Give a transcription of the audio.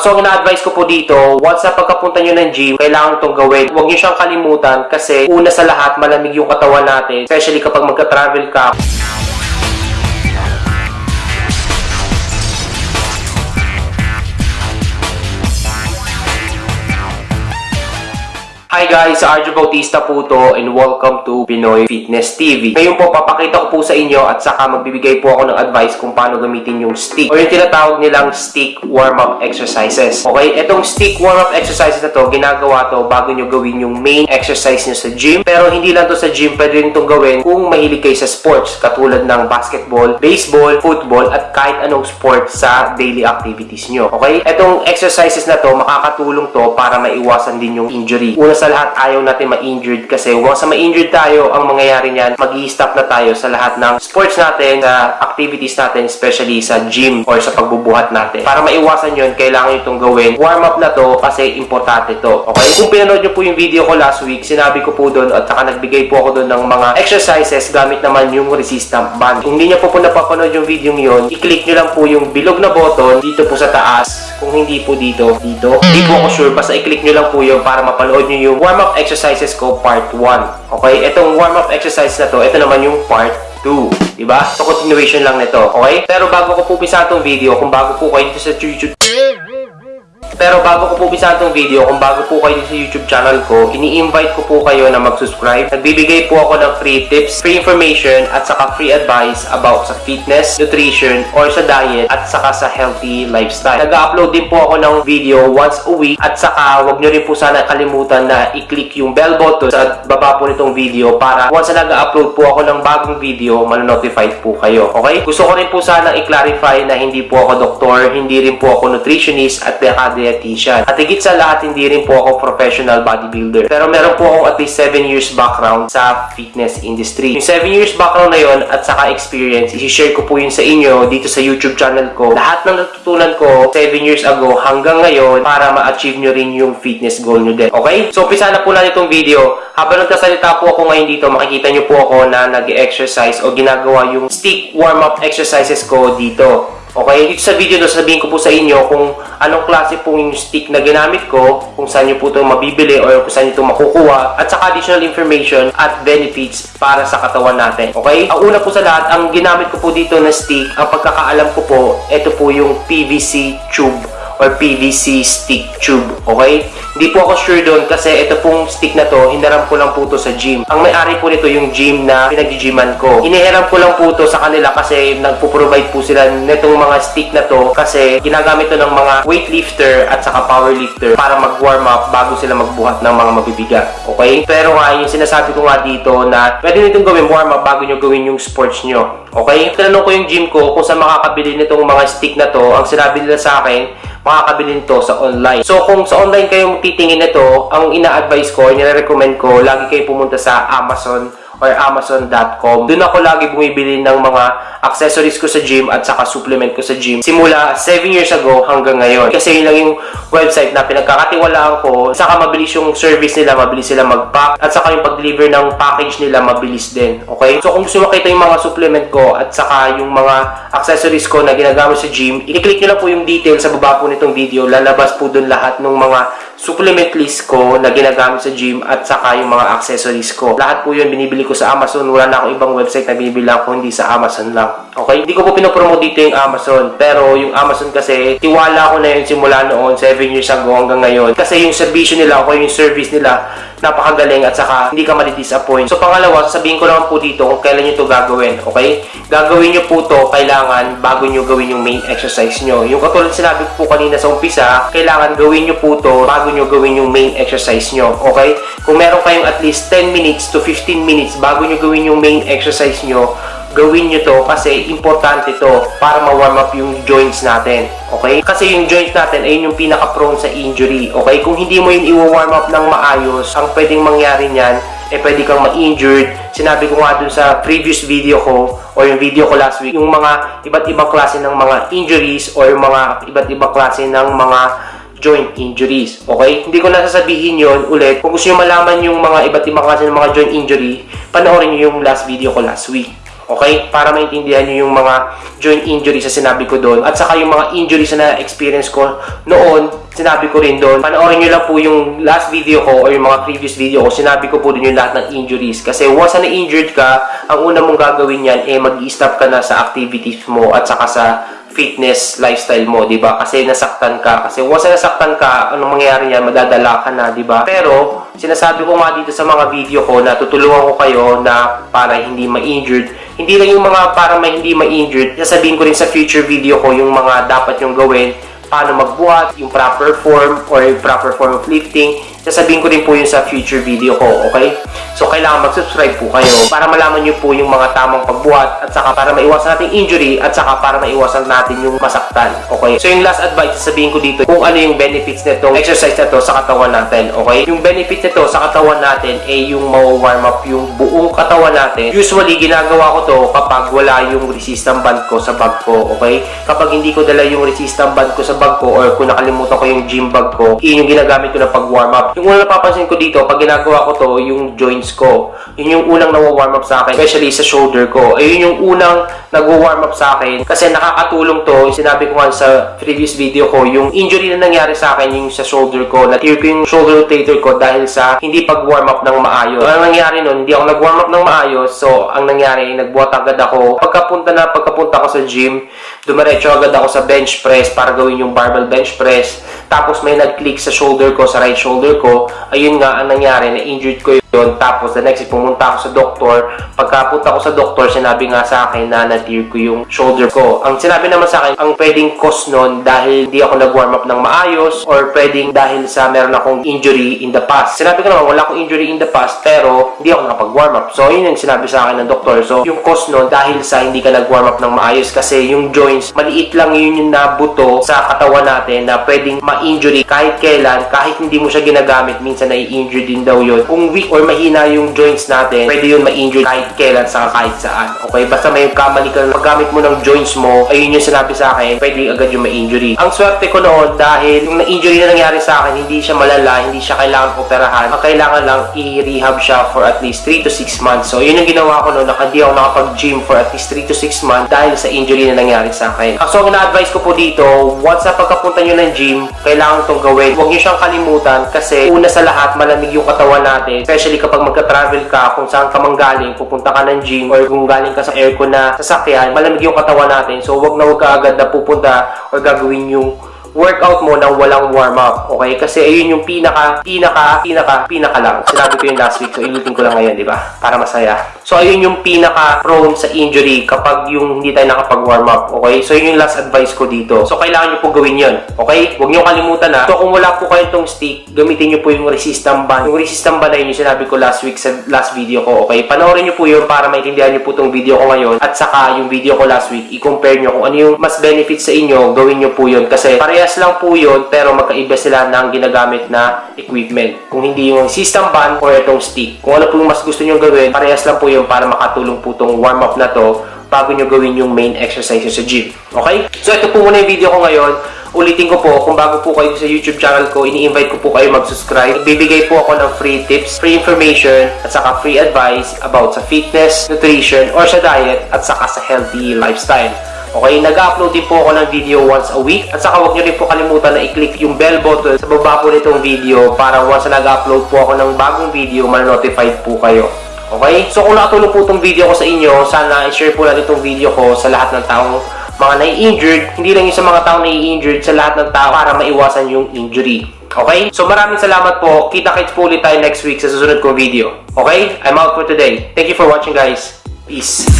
So, ang ina-advise ko po dito, once na pagkapunta nyo ng gym, kailangan itong gawin. Huwag nyo siyang kalimutan kasi una sa lahat, malamig yung katawan natin. Especially kapag magka-travel ka. Hi guys, Arjo Bautista po to and welcome to Pinoy Fitness TV. Ngayon po, papakita ko po sa inyo at saka magbibigay po ako ng advice kung paano gamitin yung stick o yung tinatawag nilang stick warm-up exercises. Okay, itong stick warm-up exercises na to, ginagawa to bago nyo gawin yung main exercise nyo sa gym. Pero hindi lang to sa gym, pwede rin itong gawin kung mahilig kayo sa sports katulad ng basketball, baseball, football at kahit anong sport sa daily activities nyo. Okay, itong exercises na to, makakatulong to para maiwasan din yung injury. Una sa lahat, ayaw natin ma-injured kasi once na ma-injured tayo, ang mangyayari niyan, mag stop na tayo sa lahat ng sports natin, sa activities natin, especially sa gym or sa pagbubuhat natin. Para maiwasan yun, kailangan itong gawin. Warm up na to kasi importante to. Okay? Kung pinanood nyo po yung video ko last week, sinabi ko po doon at saka nagbigay po ako doon ng mga exercises gamit naman yung resistant band. Kung hindi nyo po po napapanood yung video yun, i-click nyo lang po yung bilog na button dito po sa taas. Kung hindi po dito, dito. Hindi po ako sure. Basta i-click nyo lang po yun para mapanood nyo yung warm-up exercises ko part 1. Okay? Itong warm-up exercise na to, ito naman yung part 2. Diba? So, continuation lang nito. Okay? Pero bago ko po pisa itong video, kung bago po kayo dito sa YouTube pero bago ko po umpisa itong video, kung bago po kayo sa YouTube channel ko, ini-invite ko po kayo na mag-subscribe. Nagbibigay po ako ng free tips, free information, at saka free advice about sa fitness, nutrition, or sa diet, at saka sa healthy lifestyle. Nag-upload din po ako ng video once a week, at saka wag nyo rin po sana kalimutan na i-click yung bell button sa baba po nitong video para once na nag-upload po ako ng bagong video, manonotified po kayo. Okay? Gusto ko rin po sana i-clarify na hindi po ako doktor, hindi rin po ako nutritionist, at decade dietitian. At higit sa lahat, hindi rin po ako professional bodybuilder. Pero meron po ako at least 7 years background sa fitness industry. Yung 7 years background na yon at saka experience, isi-share ko po yun sa inyo dito sa YouTube channel ko. Lahat ng natutunan ko 7 years ago hanggang ngayon para ma-achieve nyo rin yung fitness goal nyo din. Okay? So, umpisa na po natin itong video. Habang nagkasalita po ako ngayon dito, makikita nyo po ako na nag-exercise o ginagawa yung stick warm-up exercises ko dito. Okay, dito sa video na sabihin ko po sa inyo kung anong klase pong yung stick na ginamit ko, kung saan nyo po ito mabibili or kung saan nyo ito makukuha, at saka additional information at benefits para sa katawan natin. Okay? Ang una po sa lahat, ang ginamit ko po dito na stick, ang pagkakaalam ko po, ito po yung PVC tube or PVC stick tube. Okay? Hindi po ako sure doon kasi ito pong stick na to, hinaram ko lang po to sa gym. Ang may-ari po nito yung gym na pinag-gyman ko. Inihiram ko lang po to sa kanila kasi nagpo-provide po sila nitong mga stick na to kasi ginagamit to ng mga weightlifter at saka powerlifter para mag-warm up bago sila magbuhat ng mga mabibigat. Okay? Pero nga, yung sinasabi ko nga dito na pwede nitong gawin warm up bago nyo gawin yung sports nyo. Okay? Tinanong ko yung gym ko kung saan makakabili nitong mga stick na to. Ang sinabi nila sa akin, makakabili nito sa online. So, kung sa online kayo titingin nito, ang ina-advise ko, nire-recommend ko, lagi kayo pumunta sa Amazon or Amazon.com. Doon ako lagi bumibili ng mga accessories ko sa gym at saka supplement ko sa gym. Simula 7 years ago hanggang ngayon. Kasi yun lang yung website na pinagkakatiwalaan ko. Saka mabilis yung service nila, mabilis sila mag-pack. At saka yung pag-deliver ng package nila, mabilis din. Okay? So kung gusto makita yung mga supplement ko at saka yung mga accessories ko na ginagamit sa gym, i-click nyo lang po yung detail sa baba po nitong video. Lalabas po doon lahat ng mga supplement list ko na ginagamit sa gym at saka yung mga accessories ko. Lahat po yun binibili ko sa Amazon. Wala na akong ibang website na binibili ko hindi sa Amazon lang. Okay? Hindi ko po pinopromote dito yung Amazon. Pero yung Amazon kasi, tiwala ko na yun simula noon, 7 years ago hanggang ngayon. Kasi yung servisyo nila, o yung service nila, napakagaling at saka hindi ka madi-disappoint. So pangalawa, sasabihin ko lang po dito kung kailan nyo to gagawin. Okay? Gagawin nyo po to kailangan bago nyo gawin yung main exercise nyo. Yung katulad sinabi ko po kanina sa umpisa, kailangan gawin nyo po to bago nyo gawin yung main exercise nyo. Okay? Kung meron kayong at least 10 minutes to 15 minutes bago nyo gawin yung main exercise nyo, gawin nyo to kasi importante to para ma-warm up yung joints natin. Okay? Kasi yung joints natin ay yung pinaka-prone sa injury. Okay? Kung hindi mo yun i-warm up ng maayos, ang pwedeng mangyari niyan, eh pwede kang ma-injured. Sinabi ko nga dun sa previous video ko or yung video ko last week, yung mga iba't ibang klase ng mga injuries or yung mga iba't ibang klase ng mga joint injuries. Okay? Hindi ko nasasabihin yon ulit. Kung gusto nyo malaman yung mga iba't ibang klase ng mga joint injury, panoorin nyo yung last video ko last week. Okay? Para maintindihan nyo yung mga joint injuries na sinabi ko doon. At saka yung mga injuries na na-experience ko noon, sinabi ko rin doon. Panoorin nyo lang po yung last video ko or yung mga previous video ko. Sinabi ko po din yung lahat ng injuries. Kasi once na injured ka, ang una mong gagawin yan, eh mag-stop ka na sa activities mo at saka sa fitness lifestyle mo, 'di ba? Kasi nasaktan ka. Kasi once na nasaktan ka, anong mangyayari niyan? Madadala ka na, 'di ba? Pero sinasabi ko nga dito sa mga video ko na tutulungan ko kayo na para hindi ma-injured. Hindi lang yung mga para ma hindi ma-injured. Sasabihin ko rin sa future video ko yung mga dapat yung gawin paano magbuhat, yung proper form or proper form of lifting. Sasabihin ko din po yun sa future video ko, okay? So, kailangan mag-subscribe po kayo para malaman nyo po yung mga tamang pagbuhat at saka para maiwasan natin injury at saka para maiwasan natin yung masaktan, okay? So, yung last advice, sasabihin ko dito kung ano yung benefits nitong exercise na to sa katawan natin, okay? Yung benefits nito sa katawan natin ay yung mawa-warm up yung buong katawan natin. Usually, ginagawa ko to kapag wala yung resistance band ko sa bag ko, okay? Kapag hindi ko dala yung resistance band ko sa bag ko or kung nakalimutan ko yung gym bag ko, yun yung ginagamit ko na pag warm up. Yung una napapansin ko dito, pag ginagawa ko to, yung joints ko, yun yung unang nawa-warm up sa akin, especially sa shoulder ko. Ayun yung unang nagwa-warm up sa akin kasi nakakatulong to, sinabi ko nga sa previous video ko, yung injury na nangyari sa akin yung sa shoulder ko, na-tear ko yung shoulder rotator ko dahil sa hindi pag-warm up ng maayos. So, ang nangyari nun, hindi ako nag-warm up ng maayos, so ang nangyari, nagbuhat agad ako. Pagkapunta na, pagkapunta ko sa gym, dumiretso agad ako sa bench press para gawin yung barbell bench press. Tapos may nag-click sa shoulder ko, sa right shoulder ko. Ayun nga ang nangyari, na-injured ko yun. Tapos the next, pumunta ako sa doktor. Pagkapunta ko sa doktor, sinabi nga sa akin na na-tear ko yung shoulder ko. Ang sinabi naman sa akin, ang pwedeng cause nun dahil hindi ako nag-warm up ng maayos or pwedeng dahil sa meron akong injury in the past. Sinabi ko naman, wala akong injury in the past pero hindi ako nakapag-warm up. So, yun yung sinabi sa akin ng doktor. So, yung cause nun dahil sa hindi ka nag-warm up ng maayos kasi yung joints, maliit lang yun yung nabuto sa katawan natin na pwedeng ma-injury kahit kailan, kahit hindi mo siya ginagamit, minsan na-injury din daw yun. Kung weak or mahina yung joints natin, pwede yun ma-injury kahit kailan sa kahit saan. Okay? Basta may kamali ka, paggamit mo ng joints mo, ayun yung sinabi sa akin, pwede agad yung ma-injury. Ang swerte ko noon dahil yung na-injury na nangyari sa akin, hindi siya malala, hindi siya kailangan operahan. Ang kailangan lang i-rehab siya for at least 3 to 6 months. So, yun yung ginawa ko noon, na hindi ako nakapag-gym for at least 3 to 6 months dahil sa injury na nangyari sa akin. So, ang ina-advise ko po dito, once na pagkapunta nyo ng gym, kailangan itong gawin. Huwag nyo siyang kalimutan kasi una sa lahat, malamig yung katawan natin. Especially kapag magka-travel ka, kung saan ka manggaling, pupunta ka ng gym or kung galing ka sa aircon na sasakyan, malamig yung katawan natin. So, huwag na huwag ka agad na pupunta or gagawin yung workout mo nang walang warm up. Okay? Kasi ayun yung pinaka, pinaka, pinaka, pinaka lang. Sinabi ko yung last week. So, inutin ko lang ngayon, di ba? Para masaya. So, ayun yung pinaka prone sa injury kapag yung hindi tayo nakapag-warm up. Okay? So, yun yung last advice ko dito. So, kailangan nyo po gawin yun. Okay? Huwag nyo kalimutan na. So, kung wala po kayo itong stick, gamitin nyo po yung resistant band. Yung resistant band na yun yung sinabi ko last week sa last video ko. Okay? Panoorin nyo po yun para maintindihan nyo po itong video ko ngayon. At saka yung video ko last week, i-compare nyo kung ano yung mas benefit sa inyo, gawin nyo po yun. Kasi parehas lang po yun, pero magkaiba sila ng ginagamit na equipment. Kung hindi yung system band or itong stick. Kung ano po yung mas gusto nyo gawin, parehas lang po yun para makatulong po itong warm up na to bago nyo gawin yung main exercises sa gym. Okay? So, ito po muna yung video ko ngayon. Ulitin ko po, kung bago po kayo sa YouTube channel ko, ini-invite ko po kayo mag-subscribe. Bibigay po ako ng free tips, free information, at saka free advice about sa fitness, nutrition, or sa diet, at saka sa healthy lifestyle. Okay, nag-upload din po ako ng video once a week. At saka huwag nyo rin po kalimutan na i-click yung bell button sa baba po nitong video para once na nag-upload po ako ng bagong video, ma-notified po kayo. Okay? So kung nakatulong po itong video ko sa inyo, sana i-share po natin itong video ko sa lahat ng taong mga nai-injured, hindi lang yung sa mga taong nai-injured, sa lahat ng tao para maiwasan yung injury. Okay? So maraming salamat po. Kita-kits po ulit tayo next week sa susunod kong video. Okay? I'm out for today. Thank you for watching guys. Peace.